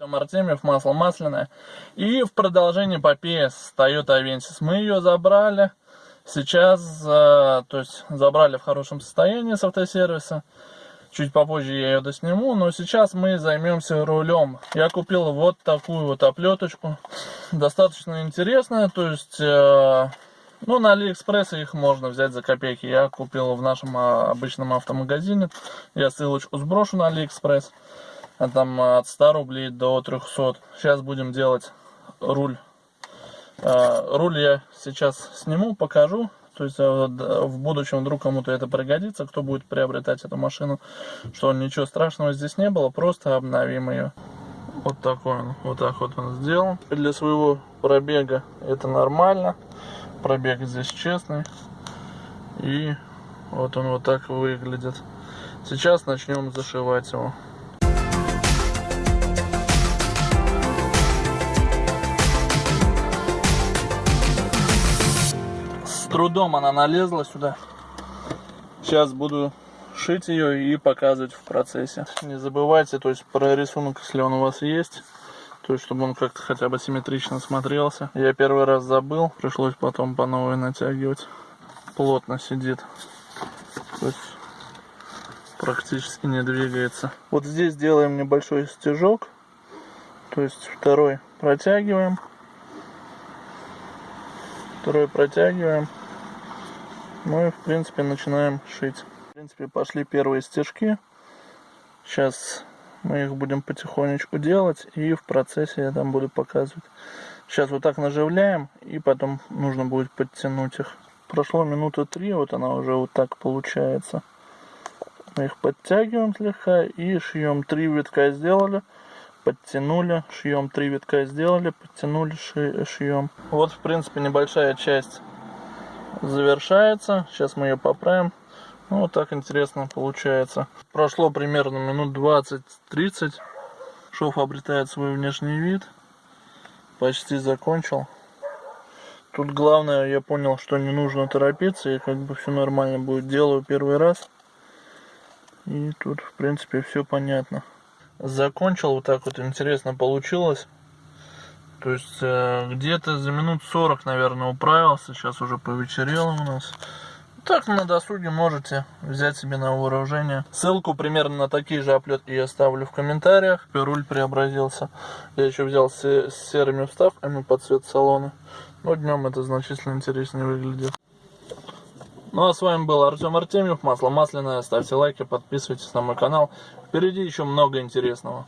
Артем Артемьев, масло масляное. И в продолжении эпопеи с Toyota Avensis. Мы ее забрали. Сейчас, э, то есть, забрали в хорошем состоянии с автосервиса. Чуть попозже я ее досниму, но сейчас мы займемся рулем. Я купил вот такую вот оплеточку. Достаточно интересная, то есть, э, ну, на Алиэкспрессе их можно взять за копейки. Я купил в нашем а, обычном автомагазине. Я ссылочку сброшу на Алиэкспресс. А там от 100 рублей до 300. Сейчас будем делать руль. А, руль я сейчас сниму, покажу. То есть а, в будущем вдруг кому-то это пригодится, кто будет приобретать эту машину, что ничего страшного здесь не было, просто обновим ее. Вот такой он, вот так вот он сделан. Для своего пробега это нормально. Пробег здесь честный. И вот он вот так выглядит. Сейчас начнем зашивать его. Трудом она налезла сюда. Сейчас буду шить ее и показывать в процессе. Не забывайте, то есть про рисунок, если он у вас есть, то есть чтобы он как-то хотя бы симметрично смотрелся. Я первый раз забыл, пришлось потом по новой натягивать. Плотно сидит. То есть практически не двигается. Вот здесь делаем небольшой стежок. То есть второй протягиваем. Второй протягиваем. И в принципе начинаем шить. В принципе пошли первые стежки. Сейчас мы их будем потихонечку делать и в процессе я там буду показывать. Сейчас вот так наживляем и потом нужно будет подтянуть их. Прошло минуты три, вот она уже вот так получается. Мы их подтягиваем слегка и шьем. Три витка сделали, подтянули, шьем. Три витка сделали, подтянули, шьем. Вот в принципе небольшая часть завершается. Сейчас мы ее поправим. Ну, вот так интересно получается. Прошло примерно минут 20-30. Шов обретает свой внешний вид. Почти закончил. Тут главное, я понял, что не нужно торопиться. И как бы все нормально будет. Делаю первый раз. И тут, в принципе, все понятно. Закончил. Вот так вот интересно получилось. То есть, э, где-то за минут 40, наверное, управился. Сейчас уже повечерело у нас. Так, на досуге можете взять себе на вооружение. Ссылку примерно на такие же оплетки я оставлю в комментариях. Руль преобразился. Я еще взял с, серыми вставками под цвет салона. Но днем это значительно интереснее выглядит. Ну а с вами был Артем Артемьев, масло масляное. Ставьте лайки, подписывайтесь на мой канал. Впереди еще много интересного.